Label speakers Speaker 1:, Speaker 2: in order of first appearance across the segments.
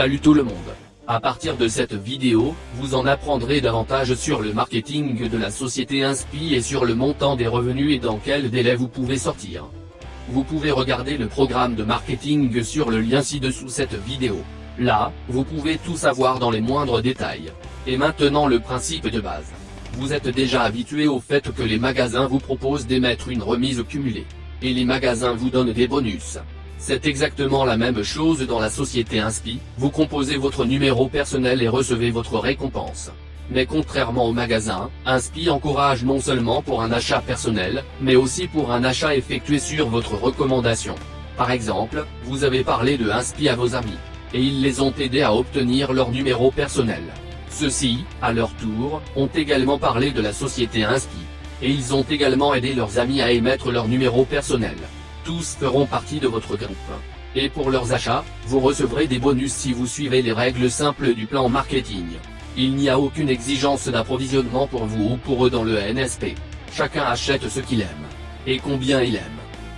Speaker 1: Salut tout le monde. À partir de cette vidéo, vous en apprendrez davantage sur le marketing de la société Inspi et sur le montant des revenus et dans quel délai vous pouvez sortir. Vous pouvez regarder le programme de marketing sur le lien ci-dessous cette vidéo. Là, vous pouvez tout savoir dans les moindres détails. Et maintenant le principe de base. Vous êtes déjà habitué au fait que les magasins vous proposent d'émettre une remise cumulée. Et les magasins vous donnent des bonus. C'est exactement la même chose dans la société Inspi, vous composez votre numéro personnel et recevez votre récompense. Mais contrairement au magasin, Inspi encourage non seulement pour un achat personnel, mais aussi pour un achat effectué sur votre recommandation. Par exemple, vous avez parlé de Inspi à vos amis, et ils les ont aidés à obtenir leur numéro personnel. Ceux-ci, à leur tour, ont également parlé de la société Inspi, et ils ont également aidé leurs amis à émettre leur numéro personnel tous feront partie de votre groupe. Et pour leurs achats, vous recevrez des bonus si vous suivez les règles simples du plan marketing. Il n'y a aucune exigence d'approvisionnement pour vous ou pour eux dans le NSP. Chacun achète ce qu'il aime. Et combien il aime.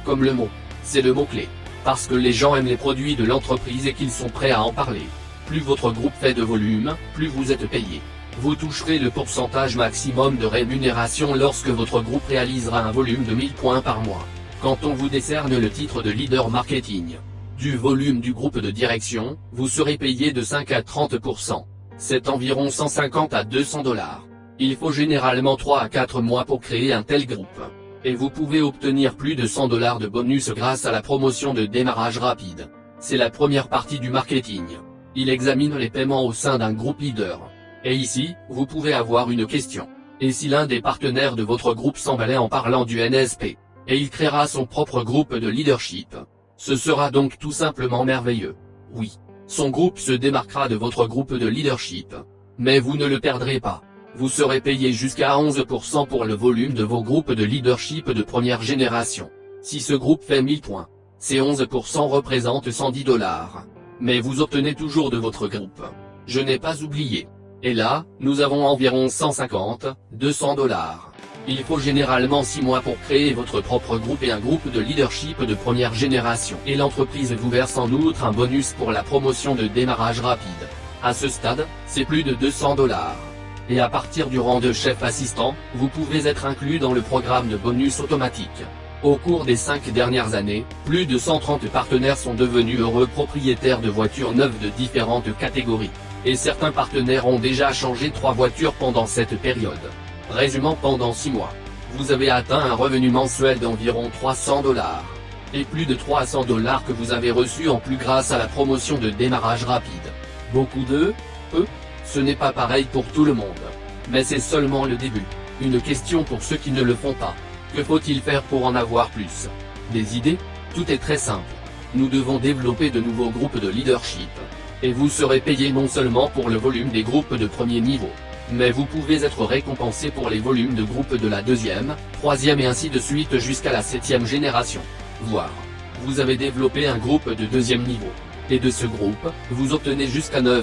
Speaker 1: Comme le mot. C'est le mot-clé. Parce que les gens aiment les produits de l'entreprise et qu'ils sont prêts à en parler. Plus votre groupe fait de volume, plus vous êtes payé. Vous toucherez le pourcentage maximum de rémunération lorsque votre groupe réalisera un volume de 1000 points par mois quand on vous décerne le titre de leader marketing. Du volume du groupe de direction, vous serez payé de 5 à 30%. C'est environ 150 à 200 dollars. Il faut généralement 3 à 4 mois pour créer un tel groupe. Et vous pouvez obtenir plus de 100 dollars de bonus grâce à la promotion de démarrage rapide. C'est la première partie du marketing. Il examine les paiements au sein d'un groupe leader. Et ici, vous pouvez avoir une question. Et si l'un des partenaires de votre groupe s'emballait en parlant du NSP et il créera son propre groupe de leadership. Ce sera donc tout simplement merveilleux. Oui, son groupe se démarquera de votre groupe de leadership. Mais vous ne le perdrez pas. Vous serez payé jusqu'à 11% pour le volume de vos groupes de leadership de première génération. Si ce groupe fait 1000 points, ces 11% représentent 110 dollars. Mais vous obtenez toujours de votre groupe. Je n'ai pas oublié. Et là, nous avons environ 150, 200 dollars. Il faut généralement 6 mois pour créer votre propre groupe et un groupe de leadership de première génération. Et l'entreprise vous verse en outre un bonus pour la promotion de démarrage rapide. À ce stade, c'est plus de 200 dollars. Et à partir du rang de chef assistant, vous pouvez être inclus dans le programme de bonus automatique. Au cours des 5 dernières années, plus de 130 partenaires sont devenus heureux propriétaires de voitures neuves de différentes catégories. Et certains partenaires ont déjà changé 3 voitures pendant cette période. Résumant pendant 6 mois. Vous avez atteint un revenu mensuel d'environ 300 dollars. Et plus de 300 dollars que vous avez reçus en plus grâce à la promotion de démarrage rapide. Beaucoup de Peu Ce n'est pas pareil pour tout le monde. Mais c'est seulement le début. Une question pour ceux qui ne le font pas. Que faut-il faire pour en avoir plus? Des idées? Tout est très simple. Nous devons développer de nouveaux groupes de leadership. Et vous serez payé non seulement pour le volume des groupes de premier niveau, mais vous pouvez être récompensé pour les volumes de groupe de la deuxième, troisième et ainsi de suite jusqu'à la septième génération. Voire, vous avez développé un groupe de deuxième niveau. Et de ce groupe, vous obtenez jusqu'à 9%.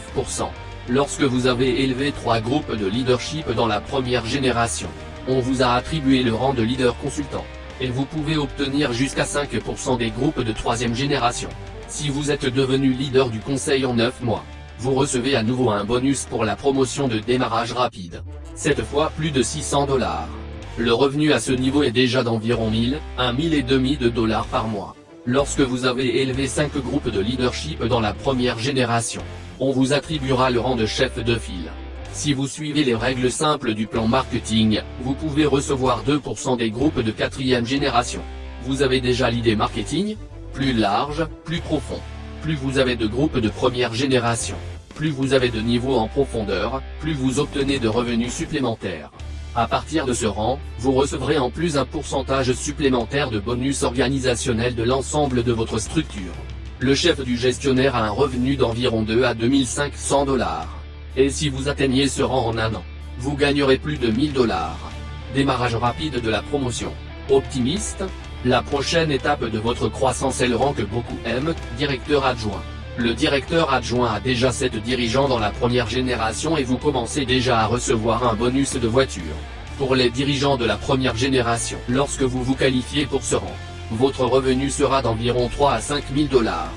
Speaker 1: Lorsque vous avez élevé trois groupes de leadership dans la première génération, on vous a attribué le rang de leader consultant. Et vous pouvez obtenir jusqu'à 5% des groupes de troisième génération. Si vous êtes devenu leader du conseil en 9 mois, vous recevez à nouveau un bonus pour la promotion de démarrage rapide. Cette fois plus de 600 dollars. Le revenu à ce niveau est déjà d'environ 1000, 1000 et demi de dollars par mois. Lorsque vous avez élevé 5 groupes de leadership dans la première génération, on vous attribuera le rang de chef de file. Si vous suivez les règles simples du plan marketing, vous pouvez recevoir 2% des groupes de quatrième génération. Vous avez déjà l'idée marketing? Plus large, plus profond. Plus vous avez de groupes de première génération, plus vous avez de niveaux en profondeur, plus vous obtenez de revenus supplémentaires. À partir de ce rang, vous recevrez en plus un pourcentage supplémentaire de bonus organisationnels de l'ensemble de votre structure. Le chef du gestionnaire a un revenu d'environ 2 à 2500 dollars. Et si vous atteignez ce rang en un an, vous gagnerez plus de 1000 dollars. Démarrage rapide de la promotion. Optimiste la prochaine étape de votre croissance est le rang que beaucoup aiment, directeur adjoint. Le directeur adjoint a déjà 7 dirigeants dans la première génération et vous commencez déjà à recevoir un bonus de voiture. Pour les dirigeants de la première génération, lorsque vous vous qualifiez pour ce rang, votre revenu sera d'environ 3 à 5 000 dollars.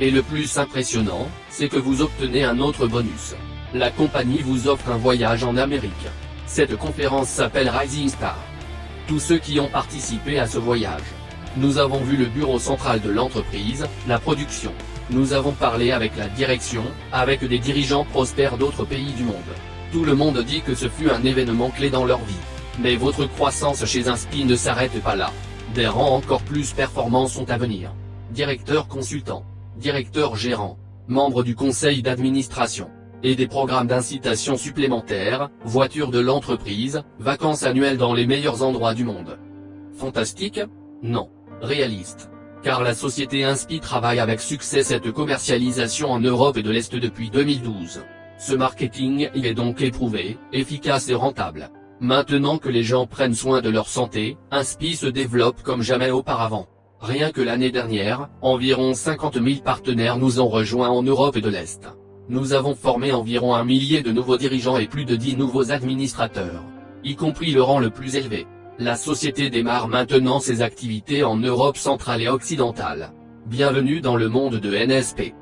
Speaker 1: Et le plus impressionnant, c'est que vous obtenez un autre bonus. La compagnie vous offre un voyage en Amérique. Cette conférence s'appelle Rising Star. Tous ceux qui ont participé à ce voyage. Nous avons vu le bureau central de l'entreprise, la production. Nous avons parlé avec la direction, avec des dirigeants prospères d'autres pays du monde. Tout le monde dit que ce fut un événement clé dans leur vie. Mais votre croissance chez Inspi ne s'arrête pas là. Des rangs encore plus performants sont à venir. Directeur consultant, directeur gérant, membre du conseil d'administration, et des programmes d'incitation supplémentaires, voitures de l'entreprise, vacances annuelles dans les meilleurs endroits du monde. Fantastique? Non. Réaliste. Car la société Inspi travaille avec succès cette commercialisation en Europe et de l'Est depuis 2012. Ce marketing y est donc éprouvé, efficace et rentable. Maintenant que les gens prennent soin de leur santé, Inspi se développe comme jamais auparavant. Rien que l'année dernière, environ 50 000 partenaires nous ont rejoints en Europe et de l'Est. Nous avons formé environ un millier de nouveaux dirigeants et plus de 10 nouveaux administrateurs. Y compris le rang le plus élevé. La société démarre maintenant ses activités en Europe centrale et occidentale. Bienvenue dans le monde de NSP.